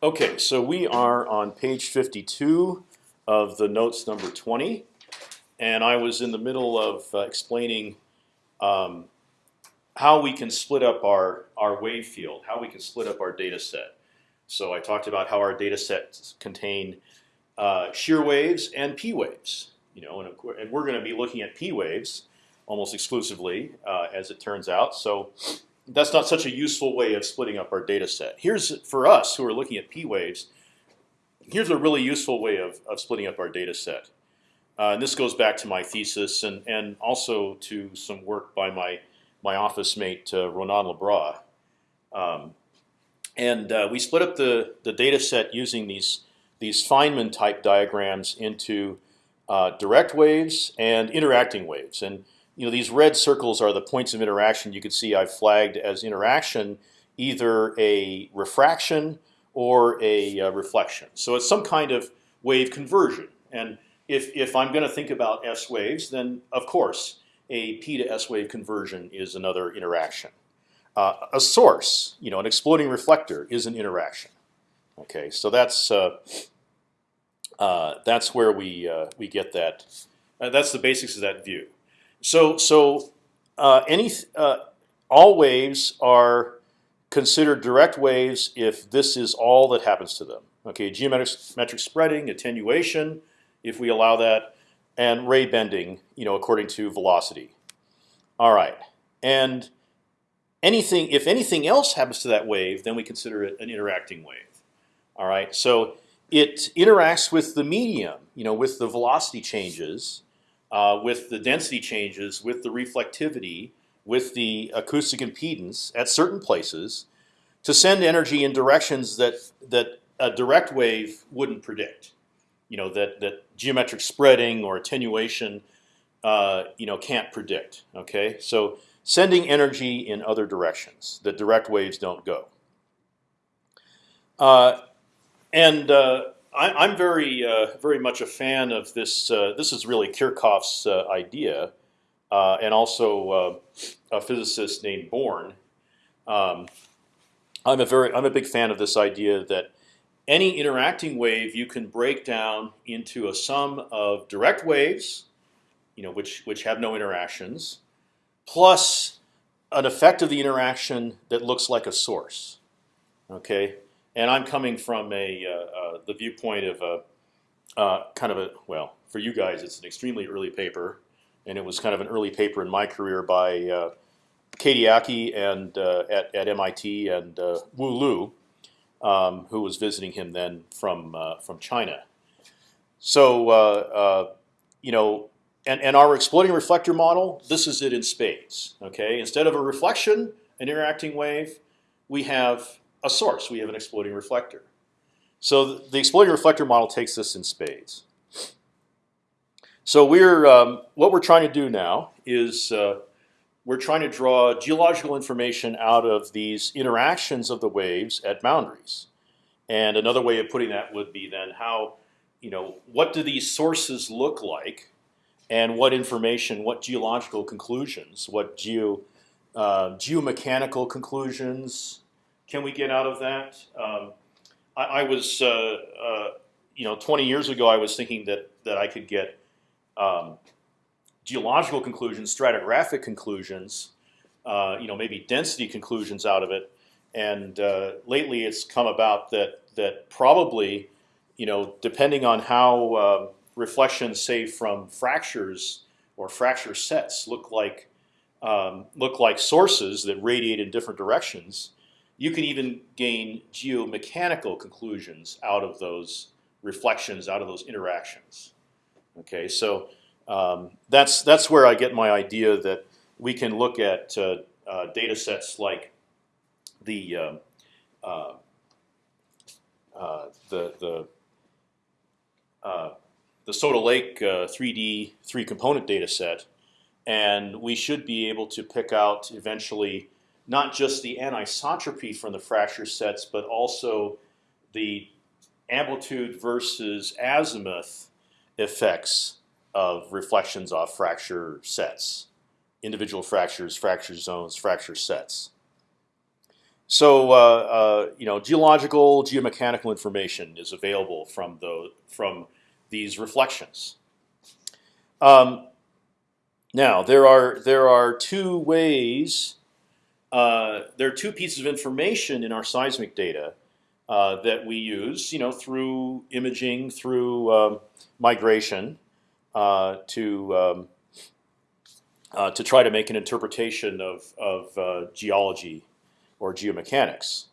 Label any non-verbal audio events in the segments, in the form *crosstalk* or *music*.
Okay, so we are on page 52 of the notes number 20, and I was in the middle of uh, explaining um, how we can split up our our wave field, how we can split up our data set. So I talked about how our data sets contain uh, shear waves and p waves. You know, and, course, and we're going to be looking at p waves almost exclusively, uh, as it turns out. So that's not such a useful way of splitting up our data set. Here's for us who are looking at p waves. Here's a really useful way of, of splitting up our data set. Uh, and this goes back to my thesis and, and also to some work by my, my office mate, uh, Ronan Le Bras. Um, and uh, we split up the, the data set using these, these Feynman type diagrams into uh, direct waves and interacting waves. And you know, these red circles are the points of interaction. You can see I've flagged as interaction either a refraction or a uh, reflection. So it's some kind of wave conversion. And if, if I'm going to think about S waves, then of course a P to S wave conversion is another interaction. Uh, a source, you know, an exploding reflector is an interaction. Okay, so that's uh, uh, that's where we uh, we get that. Uh, that's the basics of that view. So so uh, any uh, all waves are considered direct waves if this is all that happens to them. Okay, geometric metric spreading, attenuation, if we allow that, and ray bending, you know, according to velocity. All right, and anything if anything else happens to that wave, then we consider it an interacting wave. All right, so it interacts with the medium, you know, with the velocity changes, uh, with the density changes, with the reflectivity, with the acoustic impedance at certain places, to send energy in directions that that a direct wave wouldn't predict. You know that that geometric spreading or attenuation, uh, you know, can't predict. Okay, so sending energy in other directions that direct waves don't go. Uh, and uh, I, am very, uh, very much a fan of this. Uh, this is really Kirchhoff's uh, idea, and also a physicist named Born. Um, I'm a very, I'm a big fan of this idea that any interacting wave you can break down into a sum of direct waves, you know, which which have no interactions, plus an effect of the interaction that looks like a source. Okay, and I'm coming from a uh, uh, the viewpoint of a uh, kind of a well for you guys it's an extremely early paper, and it was kind of an early paper in my career by uh, Keiiti Aki and at, at MIT and Wu Lu, um, who was visiting him then from from China. So you know, and and our exploding reflector model, this is it in spades. Okay, instead of a reflection, an interacting wave, we have a source. We have an exploding reflector. So the exploding reflector model takes this in spades. So we're um, what we're trying to do now is uh, we're trying to draw geological information out of these interactions of the waves at boundaries. And another way of putting that would be then how, you know, what do these sources look like, and what information, what geological conclusions, what geo uh, geomechanical conclusions, can we get out of that? Um, I, I, was, uh, uh, you know, 20 years ago, I was thinking that that I could get um, geological conclusions, stratigraphic conclusions, uh, you know, maybe density conclusions out of it. And lately, it's come about that that probably, you know, depending on how um, reflections, say from fractures or fracture sets, look like um, look like sources that radiate in different directions you can even gain geomechanical conclusions out of those reflections, out of those interactions. Okay, so um, that's that's where I get my idea that we can look at uh, uh, data sets like the um, uh, uh, the the uh, the Soda Lake 3D three component data set, and we should be able to pick out eventually not just the anisotropy from the fracture sets, but also the amplitude versus azimuth effects of reflections off fracture sets, individual fractures, fracture zones, fracture sets. so uh, uh, you know, geological, geomechanical information is available from the from these reflections. Um, now there are there are two ways. Uh, there are two pieces of information in our seismic data uh, that we use, you know, through imaging, through um, migration, uh, to um, uh, to try to make an interpretation of of uh, geology or geomechanics.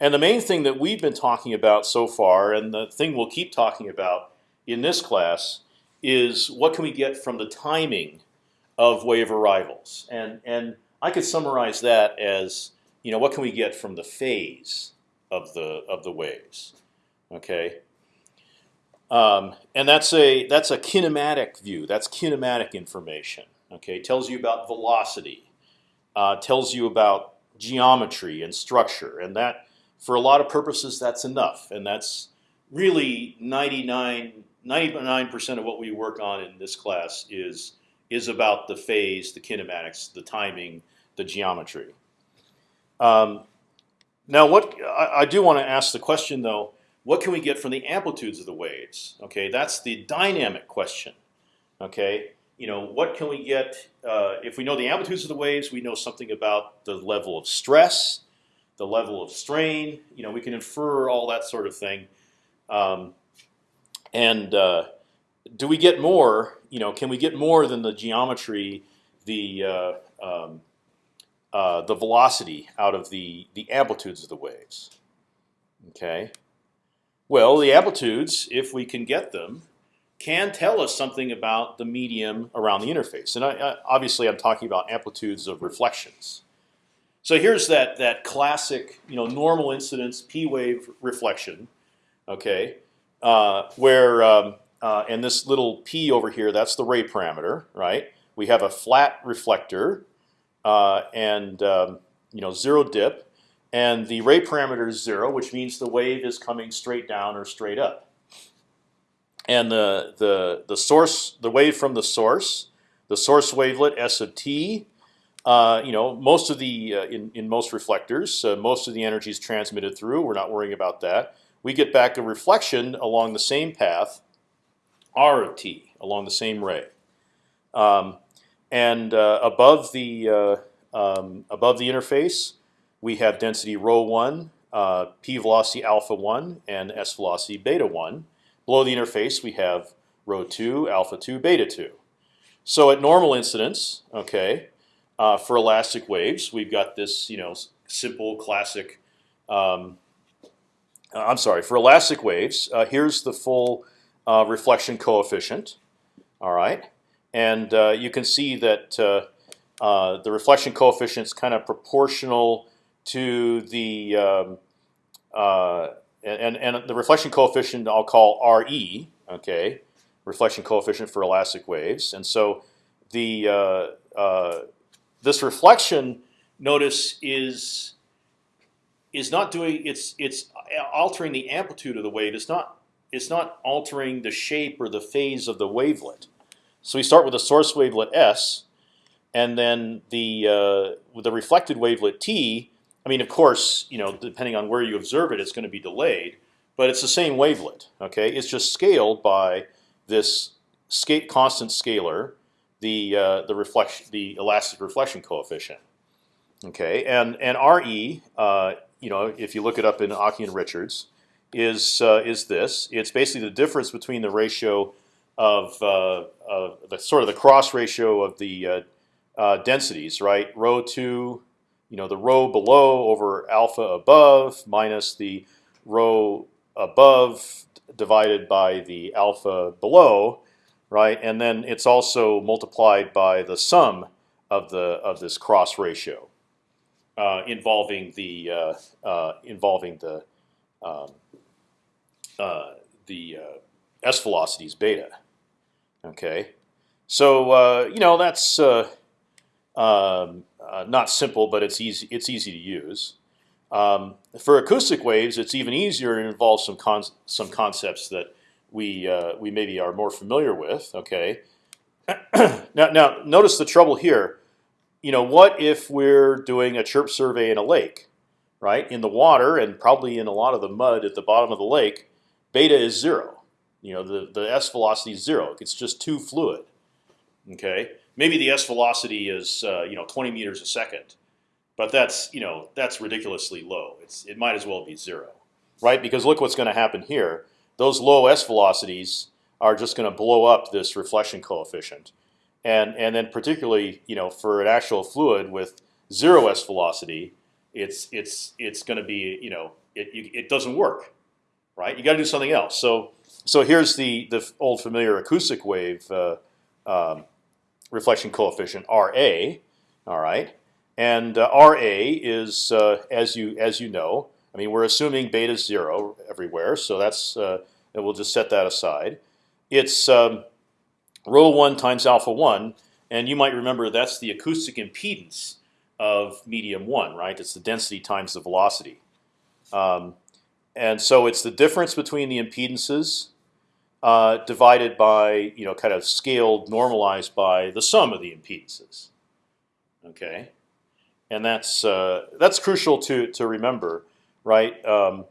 And the main thing that we've been talking about so far, and the thing we'll keep talking about in this class, is what can we get from the timing of wave arrivals. And and I could summarize that as you know what can we get from the phase of the of the waves. Okay. Um, and that's a that's a kinematic view. That's kinematic information. Okay, tells you about velocity, uh, tells you about geometry and structure, and that for a lot of purposes that's enough, and that's really 99 percent of what we work on in this class is is about the phase, the kinematics, the timing, the geometry. Um, now, what I, I do want to ask the question though, what can we get from the amplitudes of the waves? Okay, that's the dynamic question. Okay, you know, what can we get uh, if we know the amplitudes of the waves? We know something about the level of stress, the level of strain. You know, we can infer all that sort of thing. Um, and uh, do we get more? You know, can we get more than the geometry, the uh, um, uh, the velocity out of the the amplitudes of the waves? Okay. Well, the amplitudes, if we can get them, can tell us something about the medium around the interface. And I, I, obviously, I'm talking about amplitudes of reflections. So here's that that classic, you know, normal incidence p wave reflection, okay, uh, where um, uh, and this little p over here, that's the ray parameter, right? We have a flat reflector uh, and um, you know zero dip, and the ray parameter is zero, which means the wave is coming straight down or straight up and the the the source, the wave from the source, the source wavelet S of t. Uh, you know, most of the uh, in in most reflectors, most of the energy is transmitted through. We're not worrying about that. We get back a reflection along the same path, r of t, along the same ray, um, and uh, above the uh, um, above the interface, we have density rho one, uh, p velocity alpha one, and s velocity beta one. Below the interface, we have rho two, alpha two, beta two. So at normal incidence, okay, uh, for elastic waves, we've got this, you know, simple classic. Um, uh, I'm sorry, for elastic waves, uh, here's the full uh, reflection coefficient. All right, and uh, you can see that uh, the reflection coefficient is kind of proportional to the um, and, and the reflection coefficient I'll call Re. Okay, reflection coefficient for elastic waves, and so the uh, uh, this reflection notice is is not doing it's it's altering the amplitude of the wave. It's not it's not altering the shape or the phase of the wavelet. So we start with the source wavelet S, and then the uh, the reflected wavelet T I mean, of course, you know, depending on where you observe it, it's going to be delayed, but it's the same wavelet. Okay, it's just scaled by this constant scalar, the uh, the reflection, the elastic reflection coefficient. Okay, and and Re, uh, you know, if you look it up in Aki and Richards, is uh, is this? It's basically the difference between the ratio of, uh, the sort of the cross ratio of the uh, uh, densities, right? Rho two you know the rho below over alpha above minus the rho above divided by the alpha below, right? And then it's also multiplied by the sum of the of this cross ratio uh, involving the uh, uh, involving the um, uh, the uh, s velocities beta. Okay, so uh, you know that's um, uh, not simple, but it's easy. It's easy to use. Um, for acoustic waves, it's even easier and involves some con some concepts that we uh, we maybe are more familiar with. Okay. *clears throat* now, now notice the trouble here. You know, what if we're doing a chirp survey in a lake? right? In the water and probably in a lot of the mud at the bottom of the lake, beta is zero. You know, the the s velocity is zero. It's just too fluid. Okay, maybe the s velocity is uh, you know 20 meters a second, but that's you know that's ridiculously low. It's it might as well be zero, right? Because look what's going to happen here. Those low s velocities are just going to blow up this reflection coefficient, and and then particularly you know for an actual fluid with zero s velocity, it's it's it's going to be you know it it doesn't work, right? You got to do something else. So so here's the the old familiar acoustic wave uh, um, reflection coefficient Ra. All right, and uh, Ra is uh, as you as you know. I mean, we're assuming beta is zero everywhere, so that's uh, and we'll just set that aside. It's um, rho one times alpha one, and you might remember that's the acoustic impedance of medium one, right? It's the density times the velocity. Um, and so it's the difference between the impedances uh, divided by, you know, kind of scaled, normalized by the sum of the impedances. Okay, and that's uh, that's crucial to to remember, right? Um,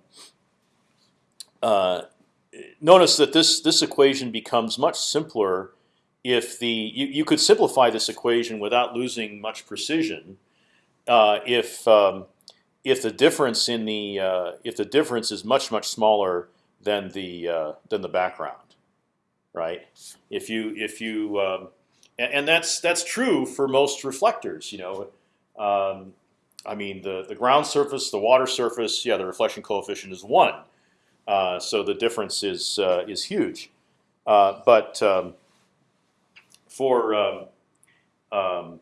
uh, notice that this this equation becomes much simpler if the you, you could simplify this equation without losing much precision uh, if um, if the difference in the uh, if the difference is much much smaller than the uh, than the background, right? If you if you um, and, and, that's that's true for most reflectors. You know, um, I mean the the ground surface, the water surface, yeah, the reflection coefficient is one, uh, so the difference is uh, is huge. Uh, but um, for um, um,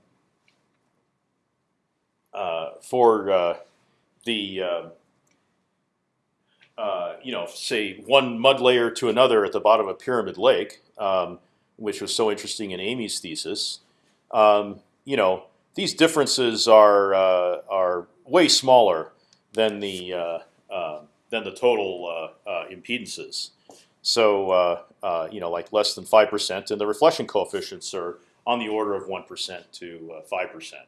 uh, for the uh, uh, you know say one mud layer to another at the bottom of Pyramid Lake, um, which was so interesting in Amy's thesis. Um, you know these differences are uh, are way smaller than the uh, than the total impedances. So you know like less than five percent, and the reflection coefficients are on the order of one percent to five percent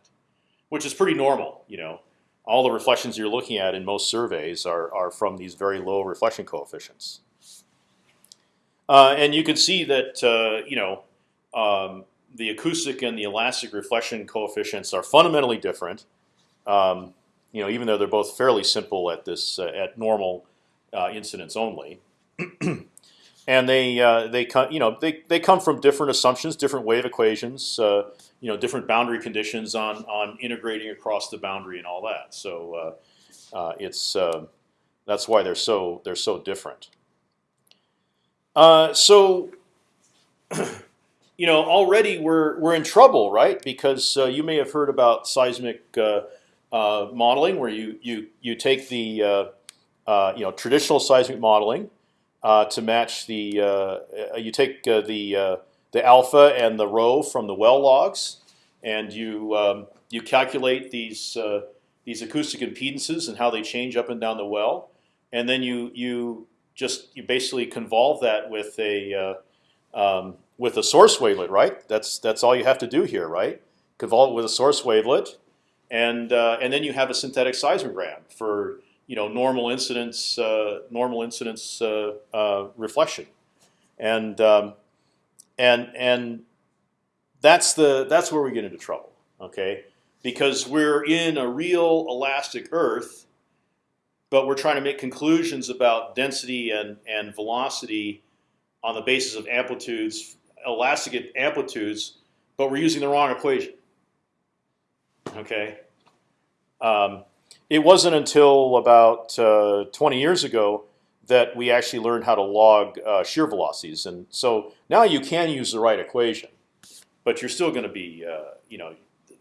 which is pretty normal. You know, all the reflections you're looking at in most surveys are are from these very low reflection coefficients. Uh, and you can see that uh, you know um, the acoustic and the elastic reflection coefficients are fundamentally different. Um, you know, even though they're both fairly simple at this uh, at normal uh, incidence only. *clears throat* and they uh, they come you know they they come from different assumptions, different wave equations, uh, you know, different boundary conditions on on integrating across the boundary and all that. So uh, uh it's uh, that's why they're so they're so different. Uh, so. *clears throat* you know, already we're we're in trouble, right? Because you may have heard about seismic modeling, where you you you take the you know traditional seismic modeling, uh, to match the. Uh, uh you take uh, the uh, the alpha and the rho from the well logs, and you um, you calculate these these acoustic impedances and how they change up and down the well, and then you you just you basically convolve that with a um, with a source wavelet, right? That's that's all you have to do here, right? Convolve it with a source wavelet, and uh, and then you have a synthetic seismogram for you know normal incidence uh, normal incidence uh, uh, reflection, and um, and and that's the that's where we get into trouble. Okay, because we're in a real elastic Earth, but we're trying to make conclusions about density and and velocity on the basis of amplitudes, elastic amplitudes, but we're using the wrong equation. Okay. Um, it wasn't until about uh, 20 years ago that we actually learned how to log uh, shear velocities, and so now you can use the right equation, but you're still going to be, uh, you know,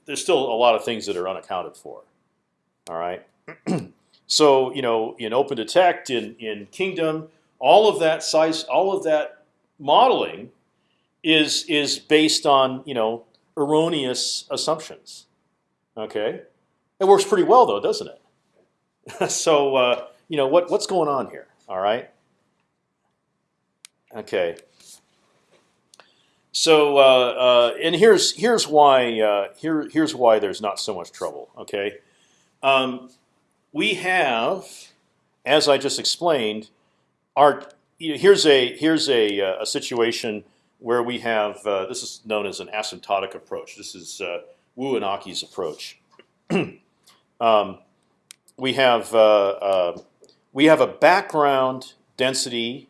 there's still a lot of things that are unaccounted for. All right, *clears throat* so you know, in OpendTect, in in Kingdom, all of that size, all of that modeling is is based on you know erroneous assumptions. Okay. It works pretty well though, doesn't it? *laughs* so uh, you know what what's going on here? All right. Okay. So uh, uh, and here's here's why uh, here here's why there's not so much trouble. Okay. Um, we have, as I just explained, our you know, here's a here's a, uh, a situation where we have uh, this is known as an asymptotic approach. This is uh, Wu and Aki's approach. *clears throat* um, we have we have a background density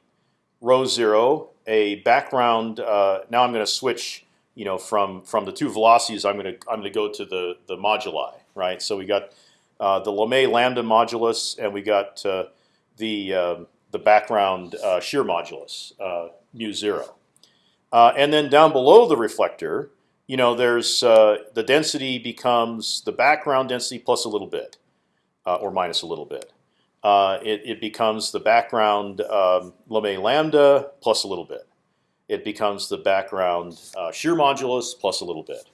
rho zero, a background. Uh, now I'm going to switch, you know, from from the two velocities. I'm going to I'm going to go to the the moduli, right? So we got uh, the Lamé lambda modulus, and we got uh, the um, the background uh, shear modulus mu zero. and then down below the reflector, you know, there's the density becomes the background density plus a little bit, or minus a little bit uh, it, it, becomes the background um, Lamé lambda plus a little bit. It becomes the background uh, shear modulus plus a little bit.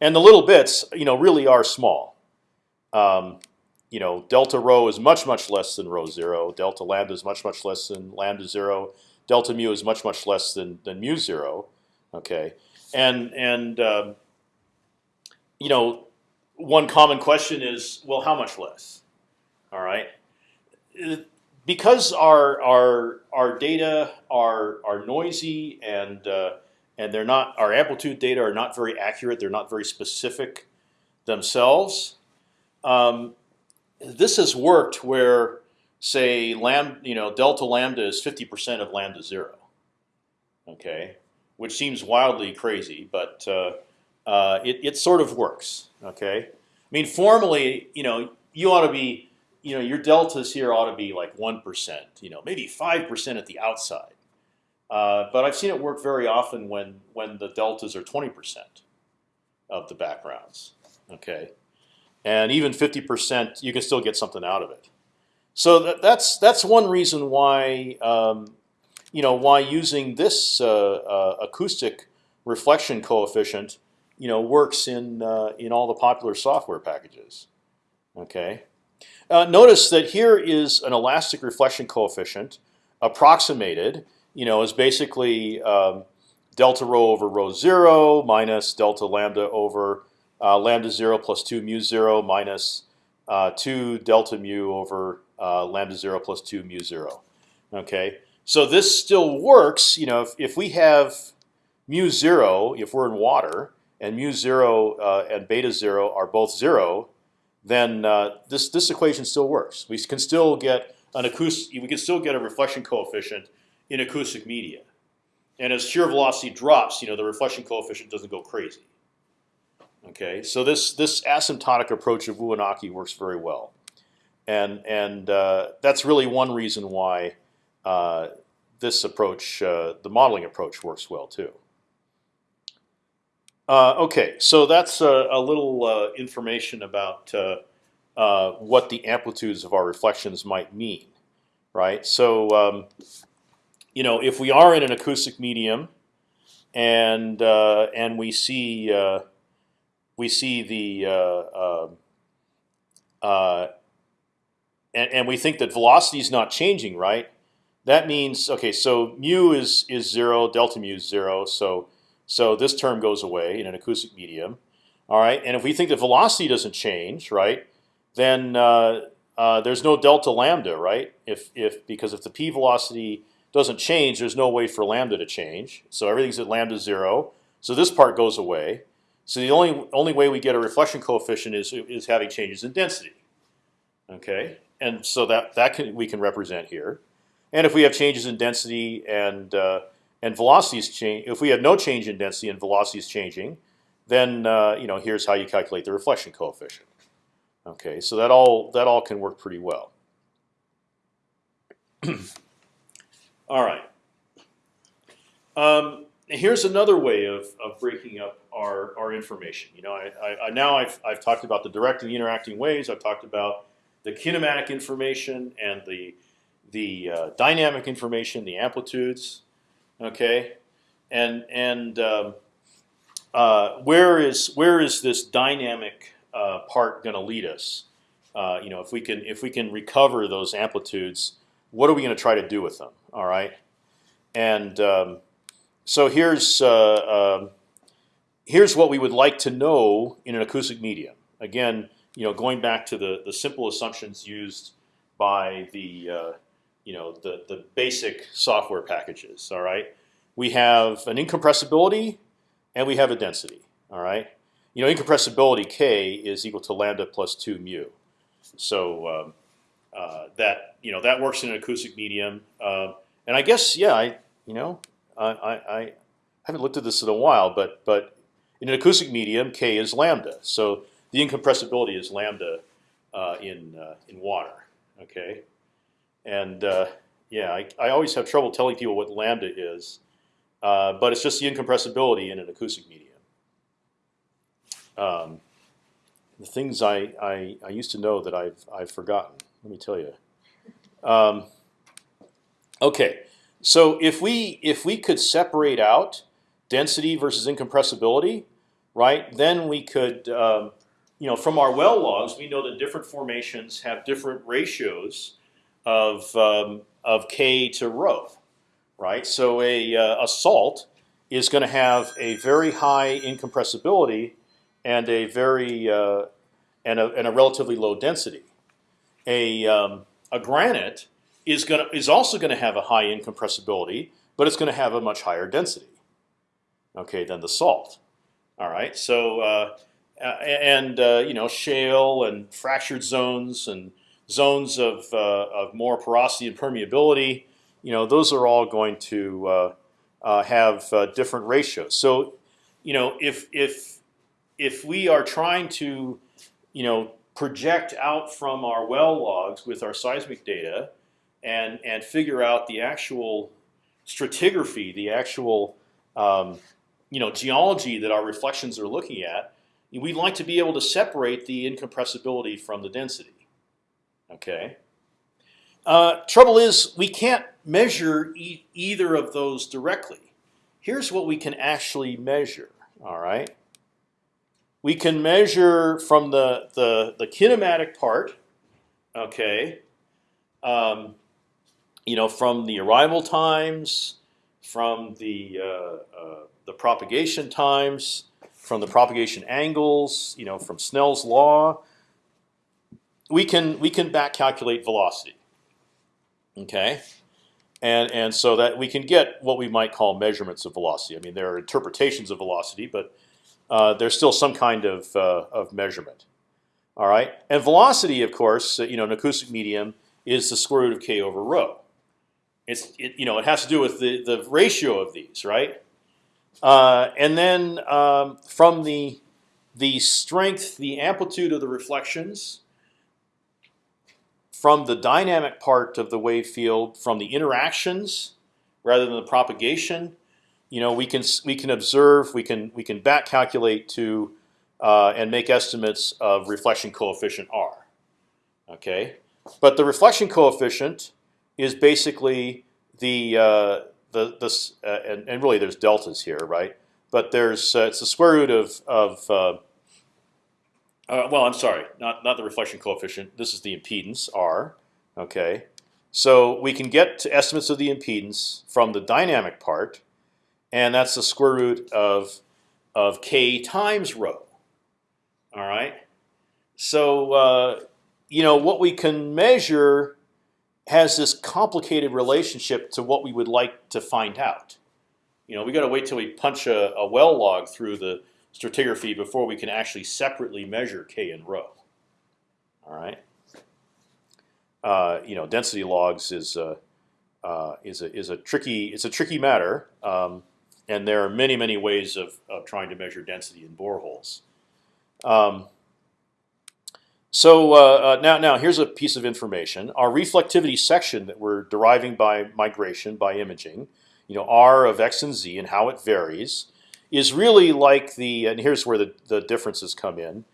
And the little bits, you know, really are small. Um, you know, delta rho is much much less than rho zero. Delta lambda is much much less than lambda zero. Delta mu is much much less than than mu zero. Okay, and and um, you know, one common question is, well, how much less? All right because our our our data are are noisy and uh, and they're not our amplitude data are not very accurate. They're not very specific themselves. Um, this has worked where, say, lambda, you know, delta lambda is fifty percent of lambda zero. Okay, which seems wildly crazy, but uh, uh, it it sort of works. Okay, I mean, formally, you know, you ought to be you know, your deltas here ought to be like one percent, you know, maybe five percent at the outside. Uh, but I've seen it work very often when when the deltas are twenty percent of the backgrounds. Okay, and even fifty percent, you can still get something out of it. So that, that's that's one reason why um, you know why using this uh, uh, acoustic reflection coefficient you know works in uh, in all the popular software packages. Okay. Uh, notice that here is an elastic reflection coefficient approximated. You know, is basically um, delta rho over rho zero minus delta lambda over uh, lambda zero plus two mu zero minus uh, two delta mu over uh, lambda zero plus two mu zero. Okay, so this still works. You know, if, if we have mu zero, if we're in water, and mu zero uh, and beta zero are both zero, then uh, this this equation still works. We can still get an acoustic. We can still get a reflection coefficient in acoustic media. And as shear velocity drops, you know the reflection coefficient doesn't go crazy. Okay, so this this asymptotic approach of Wu and Aki works very well, and and uh, that's really one reason why uh, this approach, uh, the modeling approach, works well too. Uh, okay, so that's a, a little uh, information about uh, uh, what the amplitudes of our reflections might mean, right? So, um, you know, if we are in an acoustic medium, and uh, and we see uh, we see the and, and we think that velocity is not changing, right? That means okay. So mu is is zero, delta mu is zero. So so this term goes away in an acoustic medium. All right, and if we think the velocity doesn't change, right, then uh, uh, there's no delta lambda, right? If if because if the p velocity doesn't change, there's no way for lambda to change. So everything's at lambda zero. So this part goes away. So the only only way we get a reflection coefficient is is having changes in density. Okay, and so that that can we can represent here. And if we have changes in density and uh, and velocity is change. If we have no change in density and velocity is changing, then uh, you know here's how you calculate the reflection coefficient. Okay, so that all that all can work pretty well. *clears throat* all right. Um, here's another way of, of breaking up our, our information. You know, I, I, now I've, I've talked about the direct and interacting waves. I've talked about the kinematic information and the the uh, dynamic information, the amplitudes. Okay, and and um, uh, where is where is this dynamic uh, part going to lead us? Uh, you know, if we can if we can recover those amplitudes, what are we going to try to do with them? All right, and um, so here's uh, um, here's what we would like to know in an acoustic medium. Again, you know, going back to the the simple assumptions used by the uh, you know the the basic software packages. All right, we have an incompressibility and we have a density. All right, you know, incompressibility k is equal to lambda plus two mu. So um, uh, that you know that works in an acoustic medium, uh, and I guess yeah, I you know I, I, I haven't looked at this in a while, but but in an acoustic medium, k is lambda. So the incompressibility is lambda uh, in uh, in water. Okay, and uh, yeah, I, I always have trouble telling people what lambda is, uh, but it's just the incompressibility in an acoustic medium. Um, the things I, I, I used to know that I've I've forgotten. Let me tell you. Um, okay, so if we if we could separate out density versus incompressibility, right? Then we could, um, you know, from our well logs, we know that different formations have different ratios of um, of k to rho, right? So a uh, a salt is going to have a very high incompressibility and a very uh, and a and a relatively low density. A um, a granite is going to is also going to have a high incompressibility, but it's going to have a much higher density. Okay, than the salt. All right, so uh, and uh, you know shale and fractured zones and zones of uh, of more porosity and permeability. You know those are all going to uh, uh, have different ratios. So you know if if if we are trying to you know project out from our well logs with our seismic data and and figure out the actual stratigraphy, the actual um, you know geology that our reflections are looking at, we'd like to be able to separate the incompressibility from the density. Okay. Uh, trouble is we can't measure e either of those directly. Here's what we can actually measure. All right. We can measure from the the, the kinematic part. Okay. Um, you know, from the arrival times, from the uh, uh, the propagation times, from the propagation angles, you know, from Snell's law, we can we can back calculate velocity. Okay, and and so that we can get what we might call measurements of velocity. I mean, there are interpretations of velocity, but uh, there's still some kind of uh, of measurement. All right, and velocity, of course, you know, an acoustic medium is the square root of k over rho. It's it, you know it has to do with the the ratio of these, right? Uh, and then um, from the the strength, the amplitude of the reflections, from the dynamic part of the wave field, from the interactions rather than the propagation, you know, we can we can observe, we can we can back calculate to uh, and make estimates of reflection coefficient r. Okay, but the reflection coefficient is basically the uh, the this uh, and, and really there's deltas here, right? But there's uh, it's the square root of of uh, well, I'm sorry, not not the reflection coefficient. This is the impedance r. Okay, so we can get to estimates of the impedance from the dynamic part, and that's the square root of of k times rho. All right, so uh, you know what we can measure has this complicated relationship to what we would like to find out. You know, we got to wait till we punch a, a, well log through the stratigraphy before we can actually separately measure k and rho. All right. Uh, you know, density logs is a, uh, is a is a tricky it's a tricky matter, um, and there are many many ways of, of trying to measure density in boreholes. Um, so uh, uh, now, now here's a piece of information. Our reflectivity section that we're deriving by migration, by imaging, you know, R of x and z and how it varies, is really like the. And here's where the, the differences come in.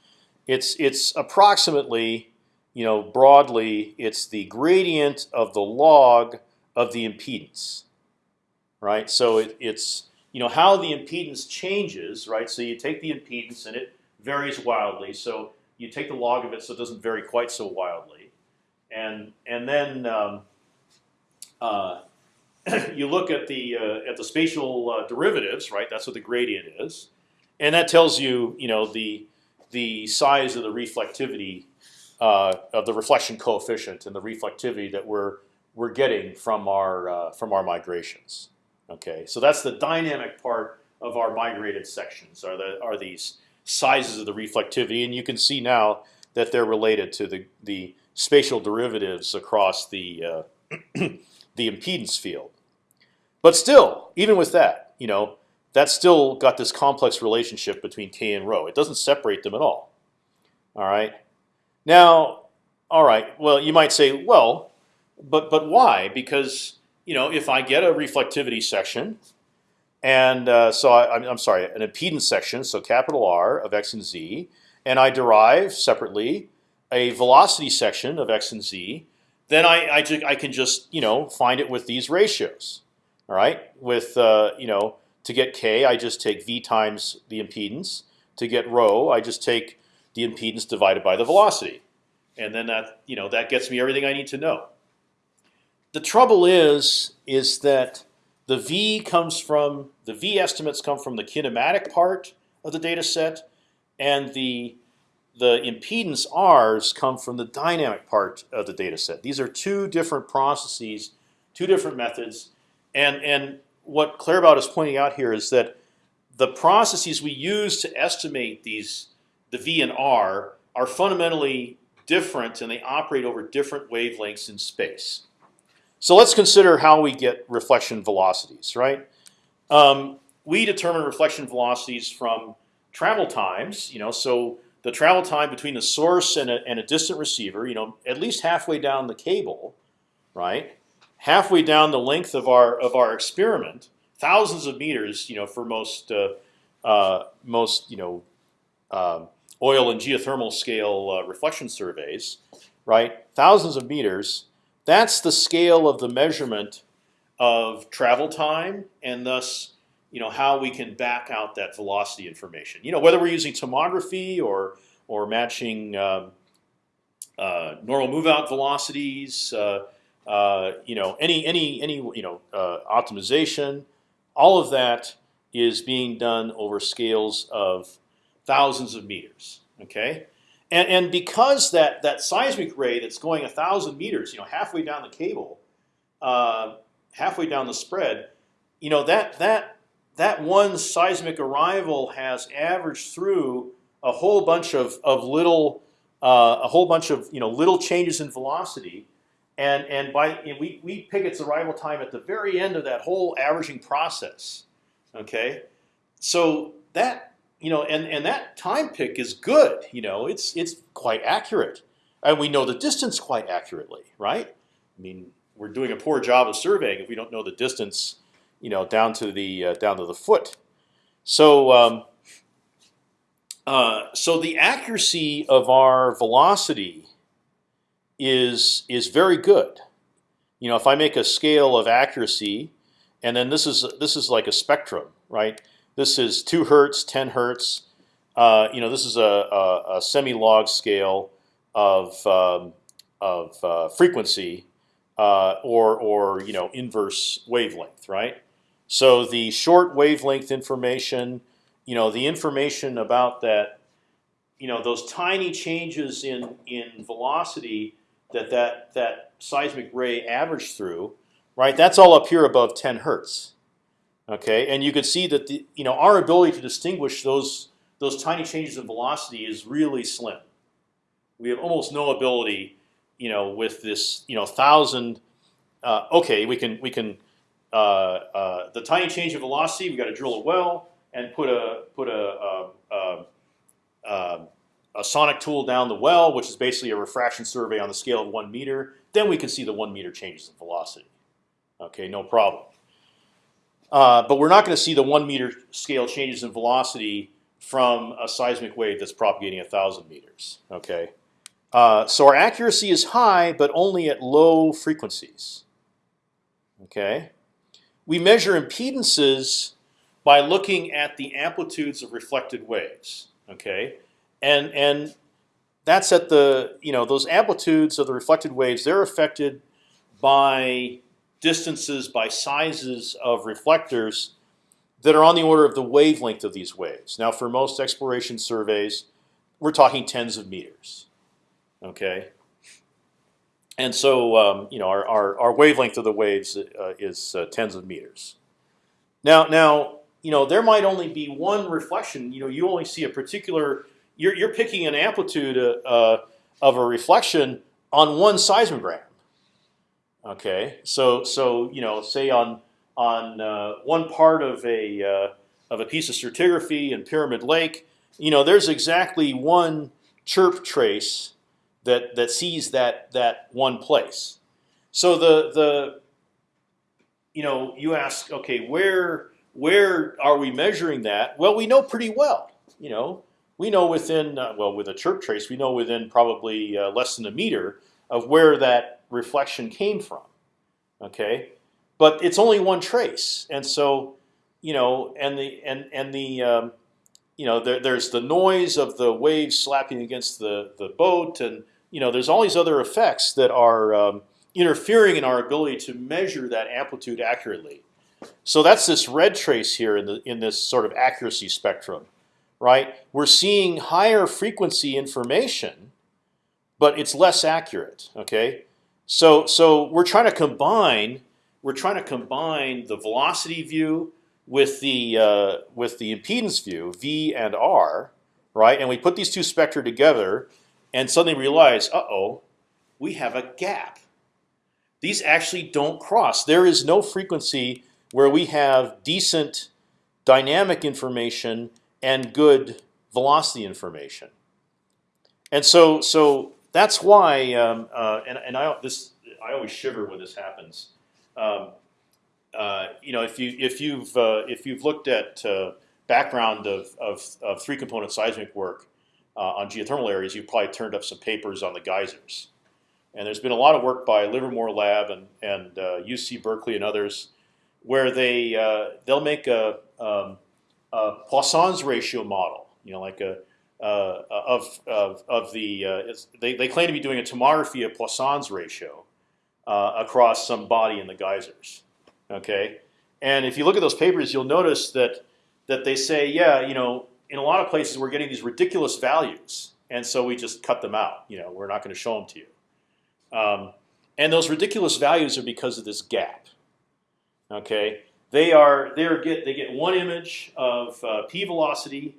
It's it's approximately, you know, broadly, it's the gradient of the log of the impedance, right? So it, it's you know how the impedance changes, right? So you take the impedance and it varies wildly. So you take the log of it so it doesn't vary quite so wildly, and and then um, uh, *coughs* you look at the uh, at the spatial uh, derivatives, right? That's what the gradient is, and that tells you, you know, the the size of the reflectivity uh, of the reflection coefficient and the reflectivity that we're we're getting from our uh, from our migrations. Okay, so that's the dynamic part of our migrated sections. Are the are these sizes of the reflectivity, and you can see now that they're related to the the spatial derivatives across the uh, *clears throat* the impedance field. But still, even with that, you know, that's still got this complex relationship between k and rho. It doesn't separate them at all. All right. Now, all right. Well, you might say, well, but but why? Because you know, if I get a reflectivity section, and uh, so I, I'm sorry, an impedance section, so capital R of x and z, and I derive separately a velocity section of x and z, then I I, I can just you know find it with these ratios. All right, with uh, you know to get k, I just take v times the impedance. To get rho, I just take the impedance divided by the velocity, and then that you know that gets me everything I need to know. The trouble is, is that the v comes from the v estimates come from the kinematic part of the data set, and the the impedance r's come from the dynamic part of the data set. These are two different processes, two different methods, and and what Claerbout is pointing out here is that the processes we use to estimate these the v and r are fundamentally different, and they operate over different wavelengths in space. So let's consider how we get reflection velocities, right? Um, we determine reflection velocities from travel times. You know, so the travel time between the source and a, and a distant receiver, you know, at least halfway down the cable, right? Halfway down the length of our of our experiment, thousands of meters, you know, for most uh, uh, most you know uh, oil and geothermal scale uh, reflection surveys, right? Thousands of meters. That's the scale of the measurement of travel time, and thus you know how we can back out that velocity information. You know whether we're using tomography or or matching um, uh, normal move out velocities. Uh, uh, you know any any any you know uh, optimization. All of that is being done over scales of thousands of meters. Okay, and and because that that seismic ray that's going a thousand meters, you know, halfway down the cable, uh, halfway down the spread, you know that that that one seismic arrival has averaged through a whole bunch of of little uh, a whole bunch of you know little changes in velocity, and and by we we pick its arrival time at the very end of that whole averaging process. Okay, so that you know, and and that time pick is good. You know, it's it's quite accurate, and we know the distance quite accurately, right? I mean, we're doing a poor job of surveying if we don't know the distance, you know, down to the uh, down to the foot. So. Um, uh, so the accuracy of our velocity is is very good. You know, if I make a scale of accuracy, and then this is this is like a spectrum, right? This is two hertz, ten hertz. Uh, you know, this is a, a, a semi-log scale of um, of uh, frequency uh, or or you know inverse wavelength, right? So the short wavelength information, you know, the information about that, you know, those tiny changes in in velocity that that that seismic ray averaged through, right? That's all up here above 10 hertz. Okay, and you can see that the you know our ability to distinguish those those tiny changes in velocity is really slim. We have almost no ability, you know, with this you know thousand. Uh, okay, we can we can uh, uh, the tiny change in velocity. We got to drill a well and put a put a, a, a, a sonic tool down the well, which is basically a refraction survey on the scale of one meter. Then we can see the one meter changes in velocity. Okay, no problem. Uh, but we're not going to see the one meter scale changes in velocity from a seismic wave that's propagating a thousand meters. Okay, uh, so our accuracy is high, but only at low frequencies. Okay, we measure impedances by looking at the amplitudes of reflected waves. Okay, and and that's at the you know those amplitudes of the reflected waves. They're affected by distances by sizes of reflectors that are on the order of the wavelength of these waves. Now, for most exploration surveys, we're talking tens of meters. Okay. And so um, you know our, our, our wavelength of the waves uh, is uh, tens of meters. Now now you know there might only be one reflection. You know you only see a particular. You're you're picking an amplitude uh, uh of a reflection on one seismogram. Okay, so so you know say on on uh, one part of a uh, of a piece of stratigraphy in Pyramid Lake, you know there's exactly one chirp trace that that sees that that one place. So the the you know you ask okay where where are we measuring that? Well, we know pretty well. You know we know within uh, well with a chirp trace we know within probably uh, less than a meter of where that reflection came from. Okay, but it's only one trace, and so you know, and the and and the um, you know there, there's the noise of the waves slapping against the the boat, and you know there's all these other effects that are um, interfering in our ability to measure that amplitude accurately. So that's this red trace here in the in this sort of accuracy spectrum, right? We're seeing higher frequency information, but it's less accurate. Okay, so so we're trying to combine we're trying to combine the velocity view with the uh, with the impedance view V and R, right? And we put these two spectra together, and suddenly realize, uh oh, we have a gap. These actually don't cross. There is no frequency where we have decent dynamic information and good velocity information. And so so that's why, um, uh, and, and I this I always shiver when this happens. Um, uh, you know, if you if you've uh, if you've looked at uh, background of, of, of, three component seismic work uh, on geothermal areas, you've probably turned up some papers on the geysers. And there's been a lot of work by Livermore Lab and and UC uh, Berkeley and others, where they they'll make a, um, a Poisson's ratio model. You know, like a uh, of, of, of the uh, they, they claim to be doing a tomography of Poisson's ratio uh, across some body in the geysers. Okay, and if you look at those papers, you'll notice that that they say, yeah, you know, in a lot of places we're getting these ridiculous values, and so we just cut them out. You know, we're not going to show them to you. Um, and those ridiculous values are because of this gap. Okay, they are they are get they get one image of uh, p velocity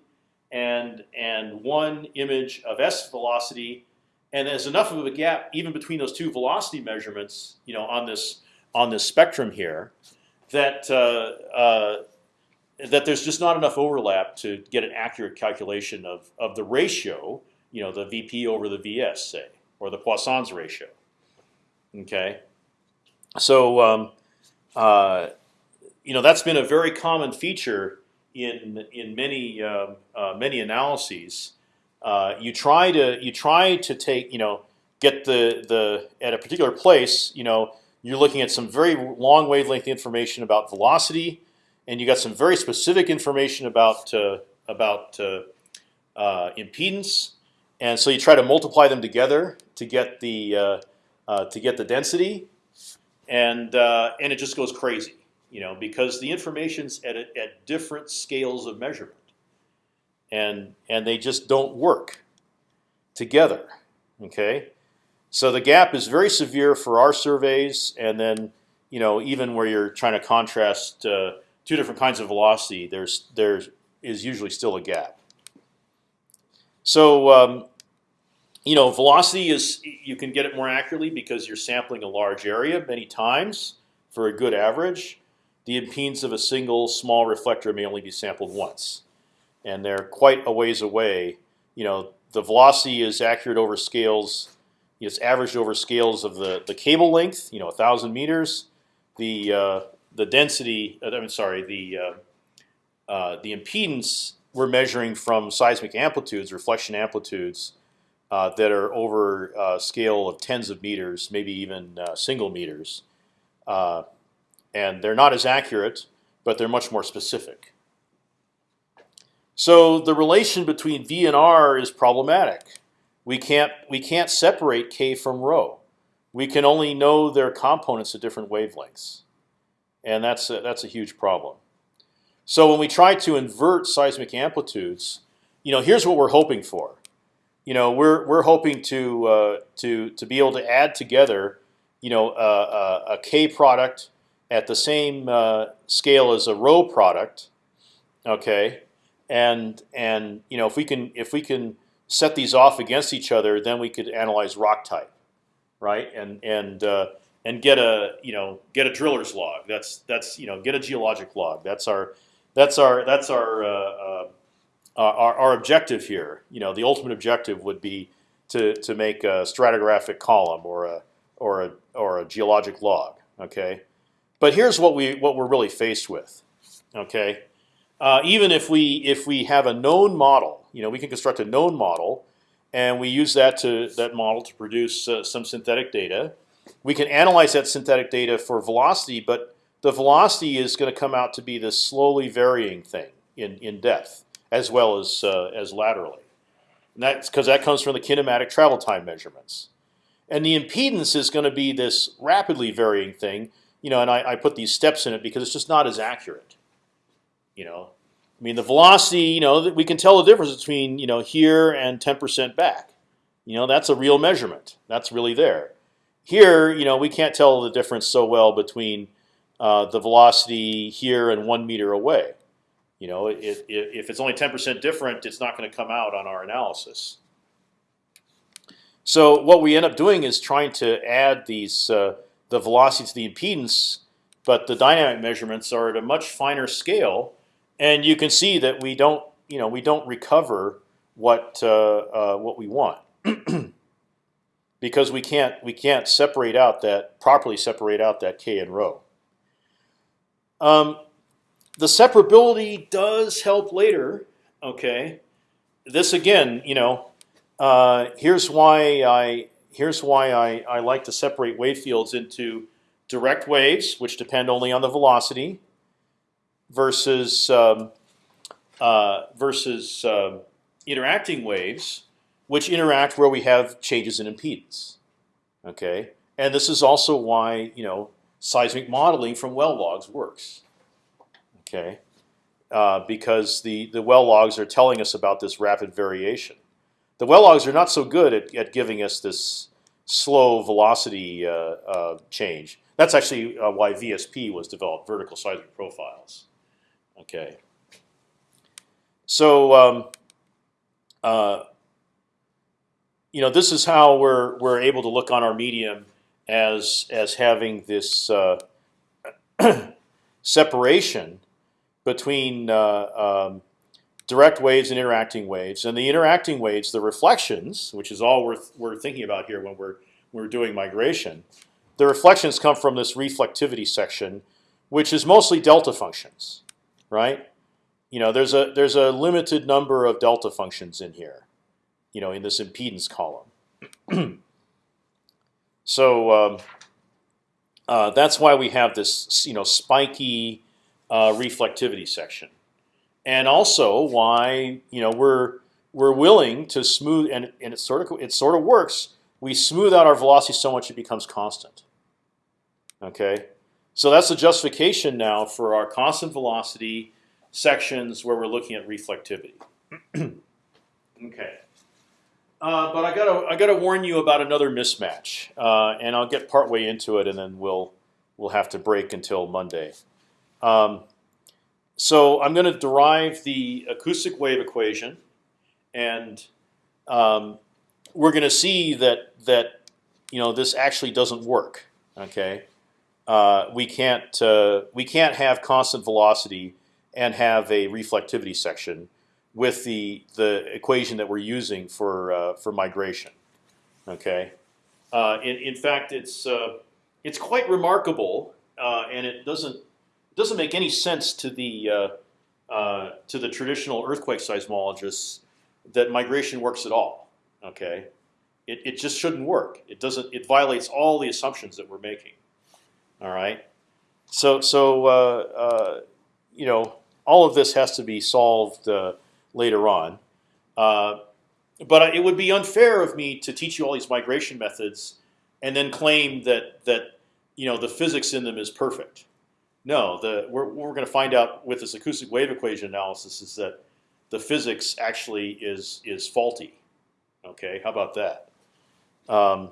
and and one image of s velocity, and there's enough of a gap even between those two velocity measurements, you know, on this on this spectrum here, that uh, uh, that there's just not enough overlap to get an accurate calculation of of the ratio, you know, the VP over the VS, say, or the Poisson's ratio. Okay, so um, uh, you know that's been a very common feature in in many uh, uh, many analyses. Uh, you try to you try to take you know get the the at a particular place you know you're looking at some very long wavelength information about velocity, and you got some very specific information about uh, about uh, uh, impedance, and so you try to multiply them together to get the to get the density, and and it just goes crazy you know, because the information's at a, at different scales of measurement, and and they just don't work together. Okay, so the gap is very severe for our surveys, and then you know even where you're trying to contrast uh, two different kinds of velocity, there's there is usually still a gap. So um, you know velocity is you can get it more accurately because you're sampling a large area many times for a good average the impedance of a single small reflector may only be sampled once, and they're quite a ways away. You know, the velocity is accurate over scales. It's averaged over scales of the the cable length. You know, thousand meters. The uh, the density. Uh, I'm sorry. The uh, uh, the impedance we're measuring from seismic amplitudes, reflection amplitudes, uh, that are over a scale of tens of meters, maybe even uh, single meters. And they're not as accurate, but they're much more specific. So the relation between V and R is problematic. We can't we can't separate K from rho. We can only know their components at different wavelengths, and that's a, that's a huge problem. So when we try to invert seismic amplitudes, you know, here's what we're hoping for. you know, we're we're hoping to uh, to to be able to add together, you know, a k product at the same uh, scale as a rho product, okay, and and you know if we can if we can set these off against each other, then we could analyze rock type, right? And and uh, and get a you know get a driller's log. That's that's you know get a geologic log. That's our that's our that's our uh, uh, our, our objective here. You know the ultimate objective would be to to make a stratigraphic column or a or a or a geologic log. Okay, but here's what we what we're really faced with. Okay, uh, even if we if we have a known model, you know, we can construct a known model, and we use that to that model to produce uh, some synthetic data. We can analyze that synthetic data for velocity, but the velocity is going to come out to be this slowly varying thing in in depth as well as uh, as laterally. And that's because that comes from the kinematic travel time measurements. And the impedance is going to be this rapidly varying thing, you know. And I, I put these steps in it because it's just not as accurate. You know, I mean the velocity. You know, we can tell the difference between you know here and 10% back. You know, that's a real measurement. That's really there. Here, you know, we can't tell the difference so well between uh, the velocity here and one meter away. You know, it, if it's only 10% different, it's not going to come out on our analysis. So what we end up doing is trying to add these uh, the velocity to the impedance, but the dynamic measurements are at a much finer scale, and you can see that we don't you know we don't recover what uh, uh, what we want *clears throat* because we can't we can't separate out that properly separate out that k and rho. Um, the separability does help later. Okay, this again, you know, uh, here's why I here's why I, I like to separate wave fields into direct waves, which depend only on the velocity, versus um, uh, versus uh, interacting waves, which interact where we have changes in impedance. Okay, and this is also why you know seismic modeling from well logs works okay, uh, because the the well logs are telling us about this rapid variation. The well logs are not so good at, at giving us this slow velocity uh, uh, change. That's actually uh, why VSP was developed, vertical seismic profiles. Okay. So um, uh, you know this is how we're we're able to look on our medium as as having this uh, *clears throat* separation between uh, um, direct waves and interacting waves. And the interacting waves, the reflections, which is all we're, we're thinking about here when we're, we're doing migration, the reflections come from this reflectivity section, which is mostly delta functions, right? You know, there's a there's a limited number of delta functions in here, you know, in this impedance column. *clears throat* so um, uh, that's why we have this, you know, spiky uh, reflectivity section, and also why you know we're we're willing to smooth and and it sort of it sort of works. We smooth out our velocity so much it becomes constant. Okay, so that's the justification now for our constant velocity sections where we're looking at reflectivity. *clears throat* okay. Uh, but I gotta I gotta warn you about another mismatch, uh, and I'll get partway into it, and then we'll we'll have to break until Monday. Um, so I'm going to derive the acoustic wave equation, and um, we're going to see that that you know this actually doesn't work. Okay, uh, we can't uh, we can't have constant velocity and have a reflectivity section with the the equation that we're using for uh, for migration. Okay, uh, in in fact, it's uh, it's quite remarkable, uh, and it doesn't doesn't make any sense to the uh, uh, to the traditional earthquake seismologists that migration works at all. Okay, it, it just shouldn't work. It doesn't. It violates all the assumptions that we're making. All right. So so uh, uh you know all of this has to be solved uh, later on. Uh, but it would be unfair of me to teach you all these migration methods and then claim that that you know the physics in them is perfect. No, the we're, we're going to find out with this acoustic wave equation analysis is that the physics actually is is faulty. Okay, how about that? Um,